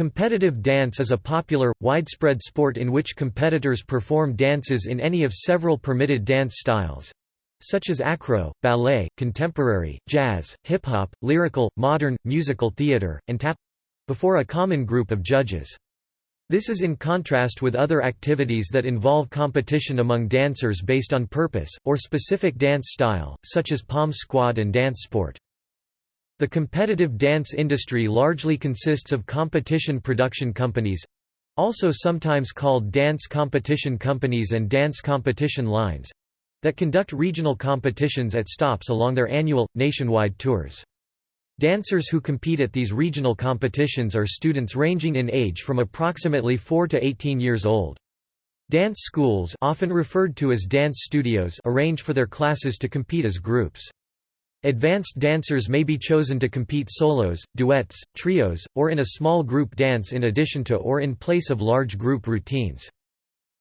Competitive dance is a popular, widespread sport in which competitors perform dances in any of several permitted dance styles such as acro, ballet, contemporary, jazz, hip-hop, lyrical, modern, musical theater, and tap before a common group of judges. This is in contrast with other activities that involve competition among dancers based on purpose, or specific dance style, such as pom squad and dance sport. The competitive dance industry largely consists of competition production companies—also sometimes called dance competition companies and dance competition lines—that conduct regional competitions at stops along their annual, nationwide tours. Dancers who compete at these regional competitions are students ranging in age from approximately 4 to 18 years old. Dance schools often referred to as dance studios arrange for their classes to compete as groups. Advanced dancers may be chosen to compete solos, duets, trios, or in a small group dance in addition to or in place of large group routines.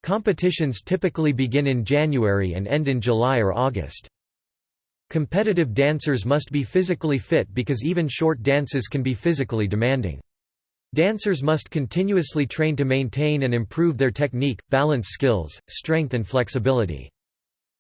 Competitions typically begin in January and end in July or August. Competitive dancers must be physically fit because even short dances can be physically demanding. Dancers must continuously train to maintain and improve their technique, balance skills, strength and flexibility.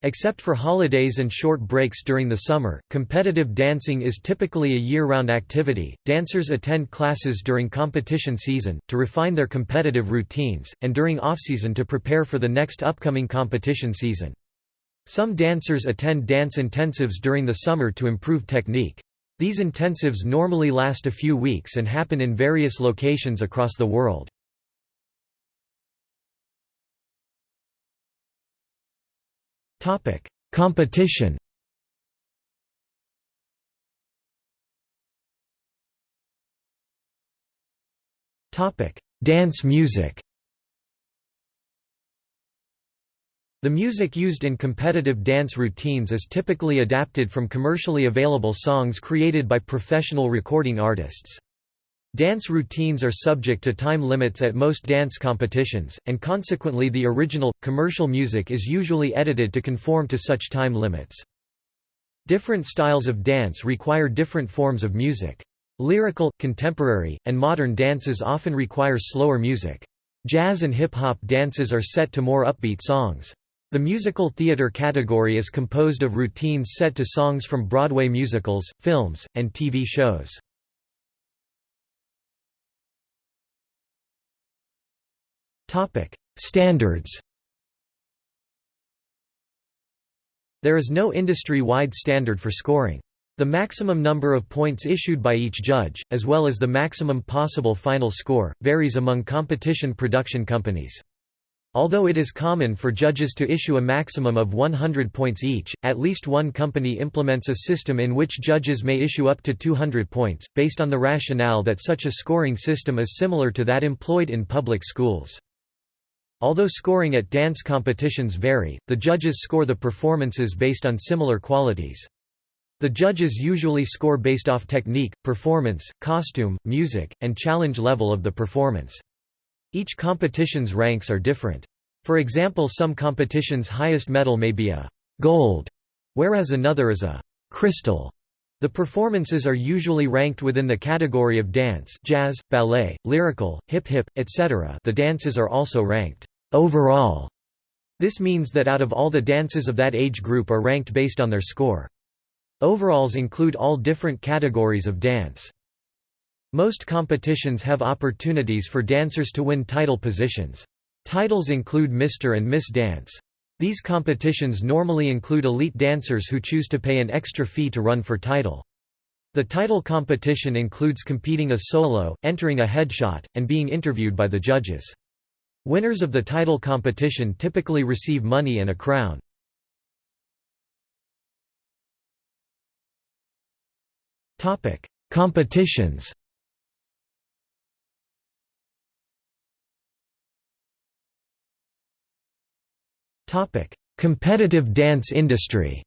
Except for holidays and short breaks during the summer, competitive dancing is typically a year-round activity. Dancers attend classes during competition season to refine their competitive routines and during off-season to prepare for the next upcoming competition season. Some dancers attend dance intensives during the summer to improve technique. These intensives normally last a few weeks and happen in various locations across the world. Topic: Competition. Topic: Dance music. The music used in competitive dance routines is typically adapted from commercially available songs created by professional recording artists. Dance routines are subject to time limits at most dance competitions, and consequently the original, commercial music is usually edited to conform to such time limits. Different styles of dance require different forms of music. Lyrical, contemporary, and modern dances often require slower music. Jazz and hip-hop dances are set to more upbeat songs. The musical theater category is composed of routines set to songs from Broadway musicals, films, and TV shows. Topic: Standards. There is no industry-wide standard for scoring. The maximum number of points issued by each judge, as well as the maximum possible final score, varies among competition production companies. Although it is common for judges to issue a maximum of 100 points each, at least one company implements a system in which judges may issue up to 200 points, based on the rationale that such a scoring system is similar to that employed in public schools. Although scoring at dance competitions vary, the judges score the performances based on similar qualities. The judges usually score based off technique, performance, costume, music, and challenge level of the performance. Each competition's ranks are different. For example some competitions' highest medal may be a «gold», whereas another is a «crystal». The performances are usually ranked within the category of dance jazz, ballet, lyrical, hip-hip, etc. The dances are also ranked overall. This means that out of all the dances of that age group are ranked based on their score. Overalls include all different categories of dance. Most competitions have opportunities for dancers to win title positions. Titles include Mr. and Miss Dance. These competitions normally include elite dancers who choose to pay an extra fee to run for title. The title competition includes competing a solo, entering a headshot, and being interviewed by the judges. Winners of the title competition typically receive money and a crown. Topic: Competitions. Topic: Competitive dance industry.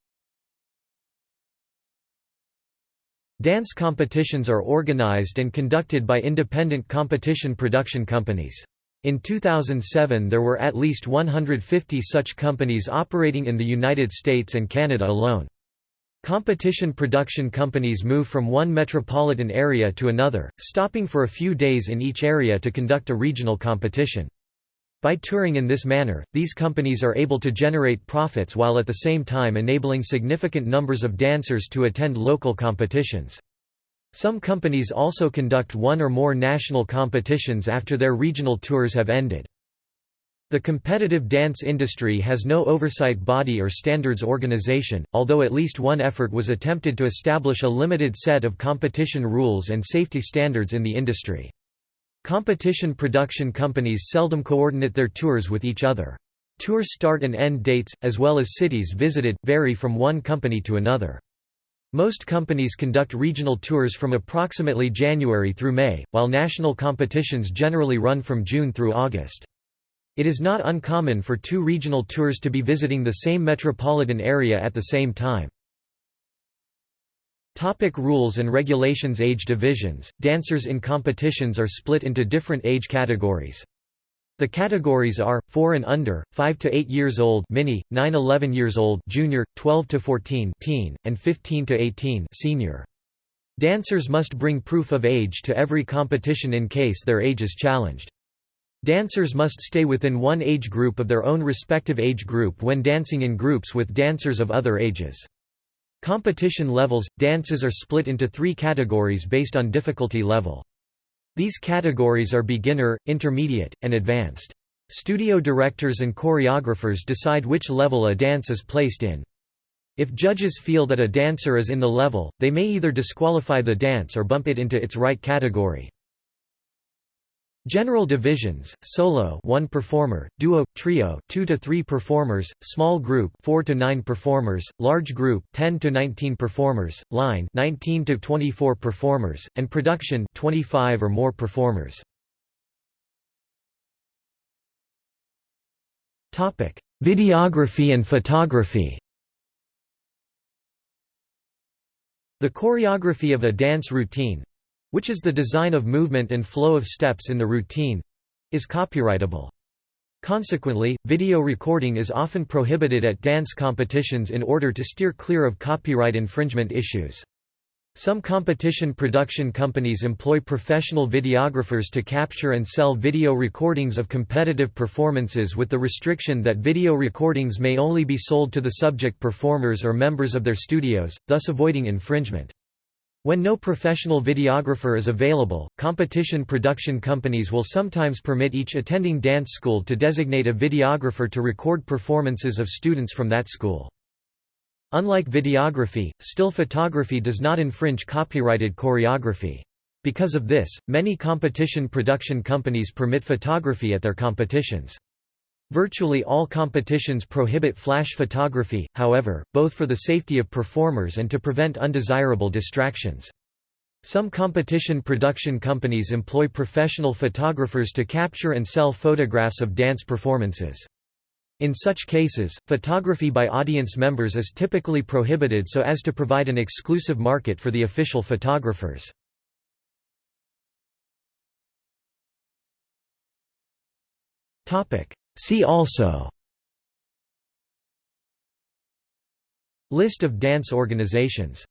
Dance competitions are organized and conducted by independent competition production companies. In 2007 there were at least 150 such companies operating in the United States and Canada alone. Competition production companies move from one metropolitan area to another, stopping for a few days in each area to conduct a regional competition. By touring in this manner, these companies are able to generate profits while at the same time enabling significant numbers of dancers to attend local competitions. Some companies also conduct one or more national competitions after their regional tours have ended. The competitive dance industry has no oversight body or standards organization, although at least one effort was attempted to establish a limited set of competition rules and safety standards in the industry. Competition production companies seldom coordinate their tours with each other. Tour start and end dates, as well as cities visited, vary from one company to another. Most companies conduct regional tours from approximately January through May, while national competitions generally run from June through August. It is not uncommon for two regional tours to be visiting the same metropolitan area at the same time. Topic rules and regulations Age divisions – Dancers in competitions are split into different age categories. The categories are 4 and under, 5 to 8 years old mini, 9 11 years old junior, 12 to 14 teen, and 15 to 18 senior. Dancers must bring proof of age to every competition in case their age is challenged. Dancers must stay within one age group of their own respective age group when dancing in groups with dancers of other ages. Competition levels – Dances are split into three categories based on difficulty level. These categories are beginner, intermediate, and advanced. Studio directors and choreographers decide which level a dance is placed in. If judges feel that a dancer is in the level, they may either disqualify the dance or bump it into its right category. General divisions: solo, 1 performer; duo, trio, 2 to 3 performers; small group, 4 to 9 performers; large group, 10 to 19 performers; line, 19 to 24 performers; and production, 25 or more performers. Topic: Videography and photography. The choreography of a dance routine, which is the design of movement and flow of steps in the routine is copyrightable. Consequently, video recording is often prohibited at dance competitions in order to steer clear of copyright infringement issues. Some competition production companies employ professional videographers to capture and sell video recordings of competitive performances with the restriction that video recordings may only be sold to the subject performers or members of their studios, thus avoiding infringement. When no professional videographer is available, competition production companies will sometimes permit each attending dance school to designate a videographer to record performances of students from that school. Unlike videography, still photography does not infringe copyrighted choreography. Because of this, many competition production companies permit photography at their competitions. Virtually all competitions prohibit flash photography, however, both for the safety of performers and to prevent undesirable distractions. Some competition production companies employ professional photographers to capture and sell photographs of dance performances. In such cases, photography by audience members is typically prohibited so as to provide an exclusive market for the official photographers. See also List of dance organizations